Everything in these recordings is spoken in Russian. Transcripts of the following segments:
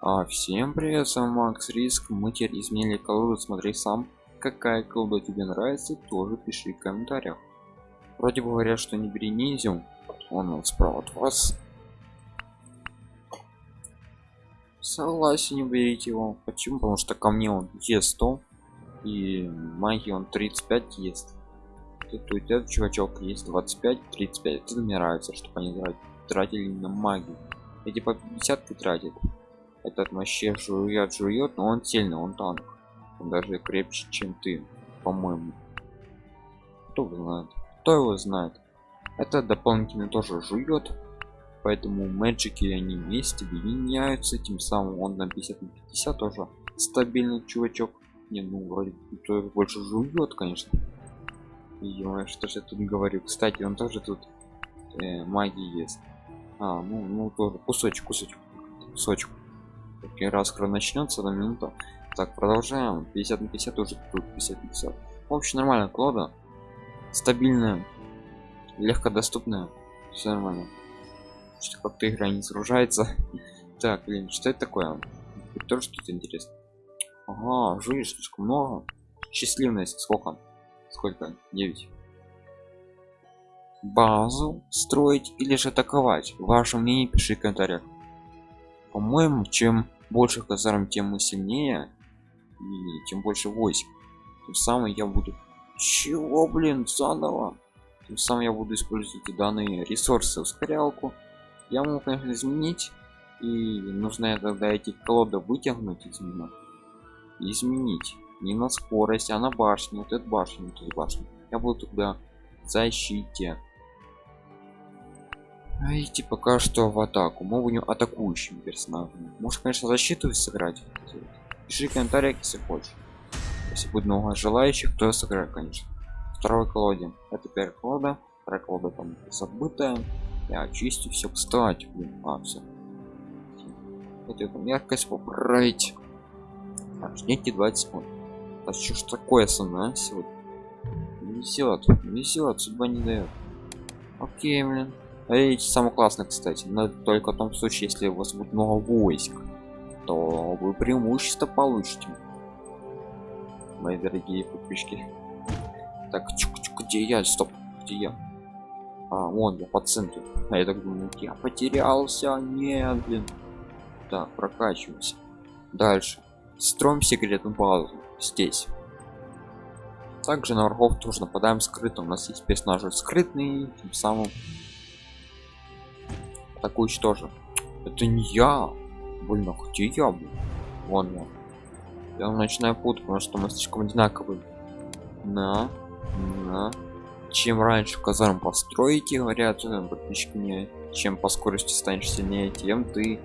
А, всем привет, с вами Макс Риск. Мы теперь изменили колоду. Смотри сам, какая колода тебе нравится, тоже пиши в комментариях. Вроде бы говорят, что не бери ниндзю. Он, он справа от вас. Согласен, не берите его. Почему? Потому что ко мне он Е100 и магии он 35 есть. Тут тебя чувачок есть 25 35 это мне нравится чтобы они тратили на магию эти по 50 тратят этот вообще жует жует но он сильный он танк. Он даже крепче чем ты по-моему. Кто знает? Кто его знает? Это дополнительно тоже жует поэтому мэджики они вместе объединяются тем самым он на 50 на 50 тоже стабильный чувачок. Не ну вроде больше жует конечно. Ё что же я тут говорю? Кстати он тоже тут э, магии есть а ну ну тоже кусочек кусочек кусочек Такой раз скоро начнется на минуту так продолжаем. 50 на 50 тоже тут 50 на 50 в общем нормально клода стабильная легко доступная. Все нормально. Что как-то игра не загружается. Так блин что это такое? Тоже что-то интересно ага жуешь слишком много. Счастливность. Сколько? Сколько? 9 базу строить или же атаковать? Ваше мнение пиши в комментариях по-моему чем больше казарм тем мы сильнее и тем больше войск. Тем самым я буду чего блин заново? Тем самым я буду использовать данные ресурсы ускорялку я могу конечно изменить и нужно тогда эти колоды вытянуть из меня. Изменить. Не на скорость а на башню. Вот эту башню вот эту башню. Я буду тогда защите а идти пока что в атаку. Мы будем атакующим персонажем может конечно защиту сыграть. Пиши в комментариях если хочешь. Если будет много желающих то сыграю конечно. Второй колоде. Это первая колода. Вторая колода там забытая. Я очистю все кстати блин а все хотел яркость поправить. Так, ждите 20 секунд. А что ж такое со мной сегодня? Везет везет судьба не дает окей блин Эти самый классный кстати. Но только в том случае если у вас будет много войск то вы преимущество получите. Мои дорогие подписчики. Так чук -чук, где я? Стоп где я? А вон я по центру. А я так думаю я потерялся нет блин. Так прокачиваемся. Дальше. Строим секретную базу. Здесь. Также на врагов тоже нападаем скрыто у нас есть персонажи скрытный тем самым атакующий тоже. Это не я. Больно где я был вон он я начинаю путать потому что мы слишком одинаковые. На на. Чем раньше казарм построите говорят э, подписчики мне чем по скорости станешь сильнее тем ты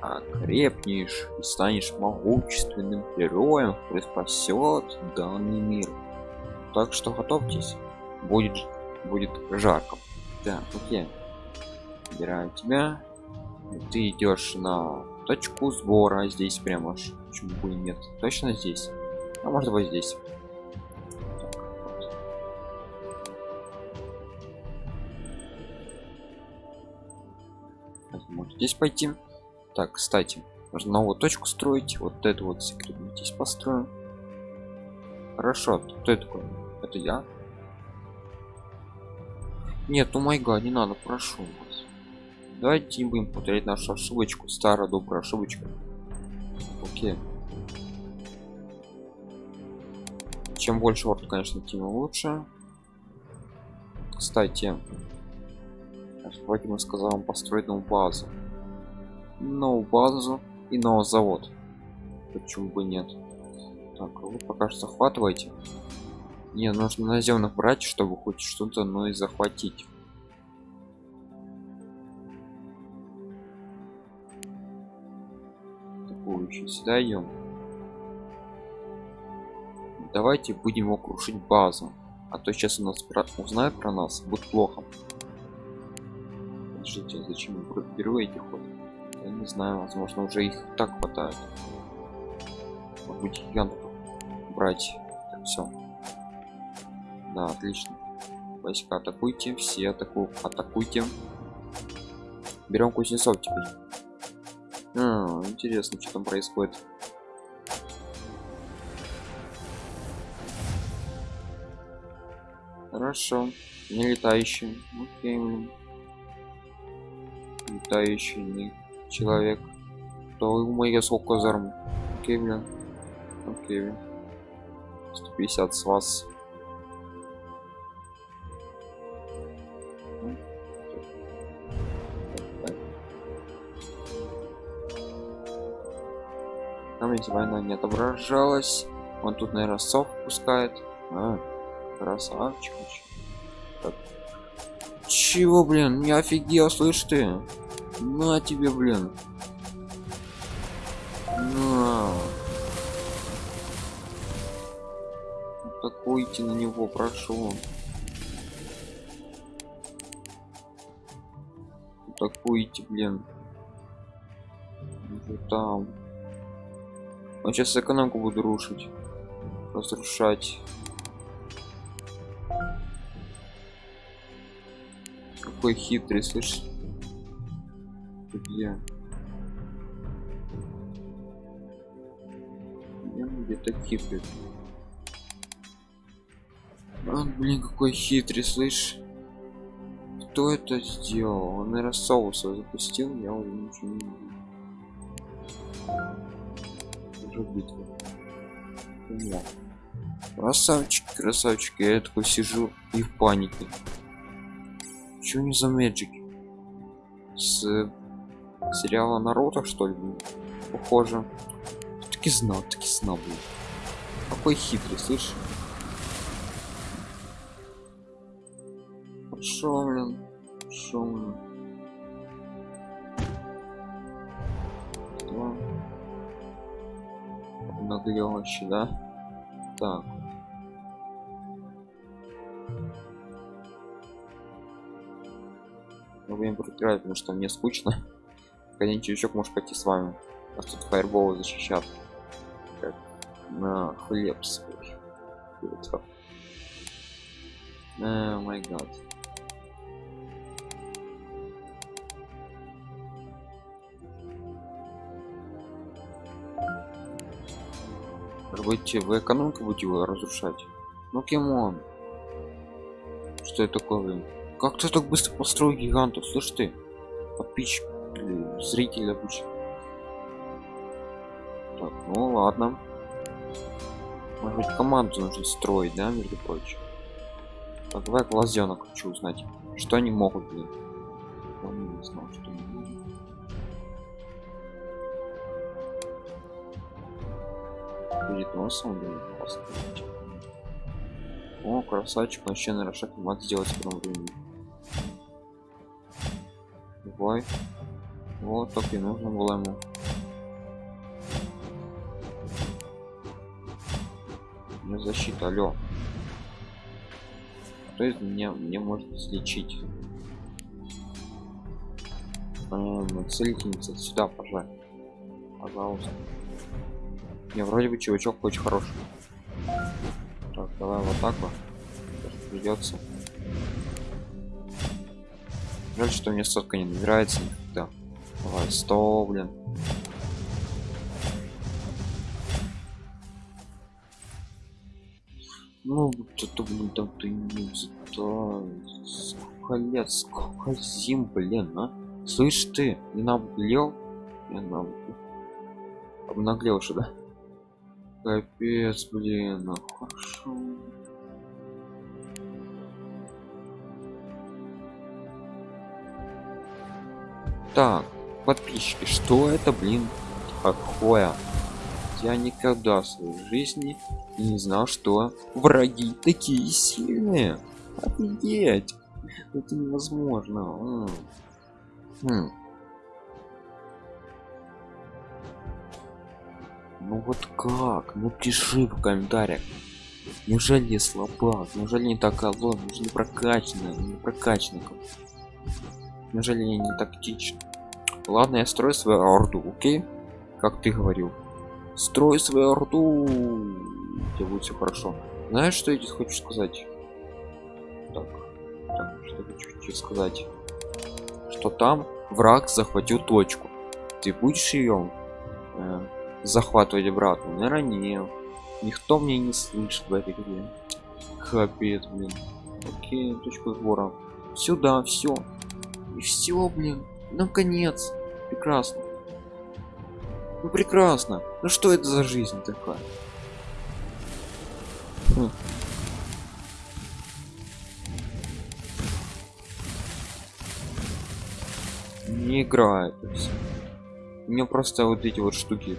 окрепнешь и станешь могущественным героем который спасет данный мир. Так что готовьтесь. Будет будет жарко. Да окей убираю тебя. Ты идешь на точку сбора здесь прямо почему бы нет. Точно здесь? А может быть здесь. Может здесь пойти? Так кстати нужно новую точку строить. Вот эту вот секретную здесь построим хорошо кто это такой это я? Нет ну майга не надо прошу давайте не будем повторять нашу ошибочку. Старая добрая ошибочка. Окей. Чем больше вот конечно тем лучше. Кстати вроде мы сказал вам построить новую базу. Новую базу и новый завод. Почему бы нет? Так вы пока что захватывайте. Не нужно наземных брать чтобы хоть что-то но и захватить сюда идем давайте будем его крушить базу а то сейчас у нас про... узнают про нас будет плохо. Подождите, зачем впервые эти ходят я не знаю возможно уже их так хватает. Быть гигантов брать. Все да отлично. Войска атакуйте все атаку атакуйте. Берем кузнецов теперь А, интересно, что там происходит. Хорошо. Не летающий. Окей. Летающий не человек. То у меня сколько зарм. Окей, блин. Окей, блин. 150 с вас. Ведь война не отображалась. Он тут, наверное, сов пускает. А, красавчик. Так. Чего, блин? Не офигел, слышь ты? На тебе, блин. На. Атакуйте на него, прошу. Атакуйте, блин. Уже там. Он сейчас экономку буду рушить. Разрушать. Какой хитрый, слышишь? Где? где-то хитрый. А, блин, какой хитрый, слышь? Кто это сделал? Он, наверное, соуса запустил, я уже ничего не вижу уже битва. О. Красавчик, красавчик. Я такой сижу и в панике. Чего не за мэджик? С сериала Наруто, что ли? Похоже. Таки знал, таки знал, блин. Какой хитрый, слышишь? Хорошо, блин. Хорошо, блин. Наглёще, да? Так. Мы будем проиграть, потому что мне скучно. Один чувачок может пойти с вами. Нас тут фаерболы защищат. Как на хлеб свой. О май гад. Будете в экономику будете его разрушать? Ну кем он что это такое как ты так быстро построил гигантов? Слышь ты подписчик зритель обычно так ну ладно. Может быть команду нужно строить да между прочим? Так давай глазенок хочу узнать. Что они могут блин? Он не знал что они перед носом блин, о красавчик вообще на шаг мат сделать в первом времени. Давай. Вот так и нужно было ему. Мне защита алё то есть мне мне может излечить? Целительница сюда пожалуйста. Пожалуйста не, вроде бы чувачок очень хороший. Так, давай вот так вот. Придется. Жаль, что мне сотка не набирается никогда. Давай, 100, блин. Ну, это, блин, там ты не Сколько лет, сколько зим, блин, а? Слышь ты, не наблел? Я наб... обнаглел что да? Капец, блин, ну хорошо. Так, подписчики, что это, блин, такое? Я никогда в своей жизни не знал, что враги такие сильные. Офигеть! Это невозможно. Хм. Ну вот как? Ну пиши в комментариях. Неужели я слабак? Неужели не так алон? Неужели не прокачанный? Не прокачанный? Неужели я не тактичный? Ладно, я строю свою орду, окей? Как ты говорил. Строй свою орду. Тебе будет все хорошо. Знаешь, что я здесь хочу сказать? Так, так что хочу тебе сказать? Что там враг захватил точку. ты будешь ее э, захватывать обратно наверное нет никто мне не слышит в этой игре. Капец блин. Окей точка сбора. Сюда все и все блин. Наконец. Прекрасно. Ну прекрасно. Ну что это за жизнь такая? Хм. не играет у меня просто вот эти вот штуки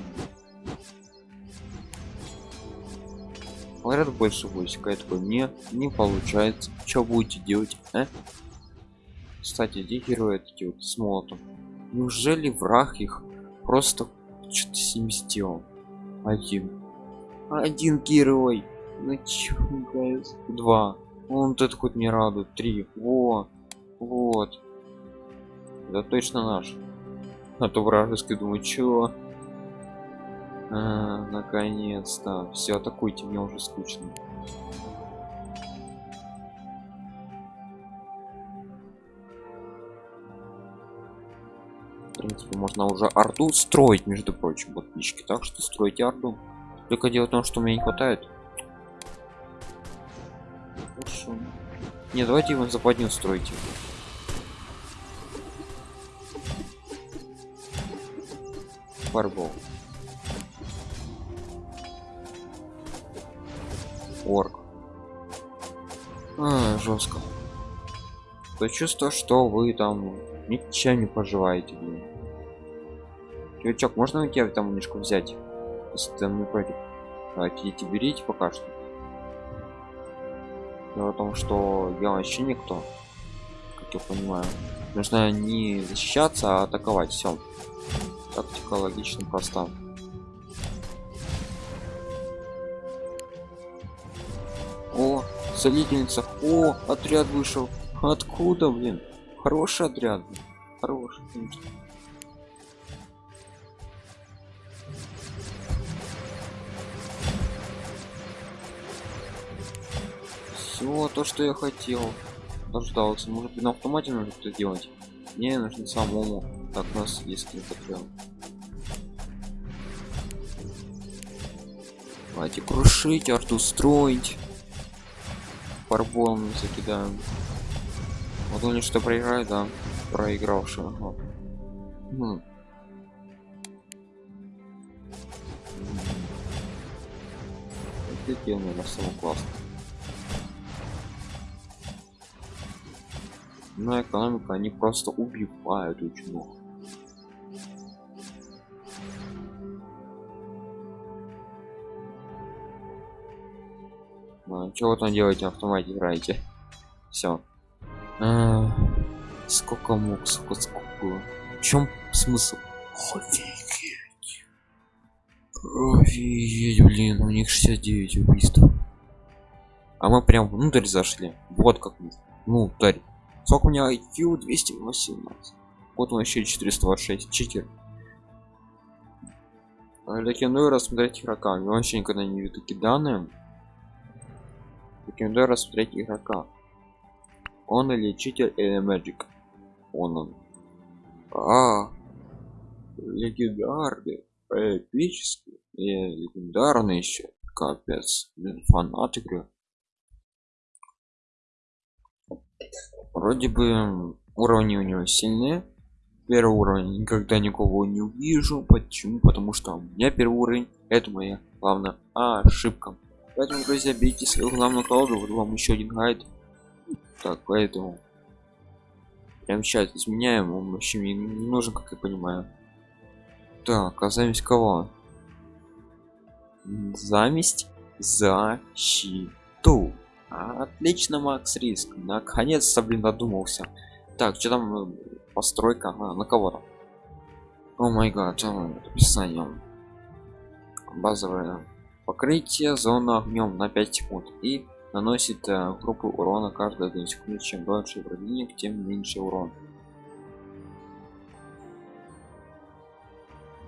говорят больше войска я такой не не получается. Что будете делать а? кстати где герои эти вот с молотом. Неужели враг их просто что-то с ним сделал? Один. Один герой. Ну чё два. Он тут хоть не радует. Три. Во. Вот. Это точно наш. А то вражеский думаю чё а, наконец-то. Все атакуйте мне уже скучно. В принципе можно уже арту строить между прочим подписчики так что строить арту только дело в том что мне не хватает. Хорошо. не давайте его западню строить. Фарбол орк. А, жестко то чувство что вы там ничем не поживаете блин. Чувачок, можно у тебя там немножко взять? Если ты не против идите берите пока что. Дело в том что я вообще никто как я понимаю. Нужно не защищаться а атаковать. Все тактика логично проста целительница. О отряд вышел. Откуда блин? Хороший отряд хороший конечно. все то что я хотел дождался. Может быть на автомате нужно это делать? Мне нужно самому так у нас есть отряд давайте крушить арту строить фарболом закидаем вот он что проиграет да проигравший ага. хм. Офигенно, на самом классно. Но экономика они просто убивают очень много. А, чего там делаете автомате играете? Все а, сколько мог сколько сколько? В чем смысл? Офигеть! Офигеть блин у них 69 убийств. А мы прям внутрь зашли. Вот как внутрь сколько у меня IQ 218 вот он еще 426 читер. Рекомендую рассмотреть игрока я вообще никогда не видел такие данные Рекомендую рассмотреть игрока. Он или читер или magic. Он он. А, легендарный, эпический и легендарный еще. Капец, блин, фанат игры. Вроде бы уровни у него сильные. Первый уровень никогда никого не увижу. Почему? Потому что у меня первый уровень. Это моя главная ошибка. Поэтому, друзья, берите свою главную колоду, вот вам еще один гайд. Так, поэтому прям сейчас изменяем, он вообще мне не нужен, как я понимаю. Так, а заместь кого? Заместь защиту. Отлично, Макс Риск. Наконец-то, блин, додумался. Так, что там э, постройка? А, на кого там? О май гад, описание. Базовая покрытие зона огнем на 5 секунд и наносит э, группу урона каждые 1 секунду. Чем дольше врагиник тем меньше урон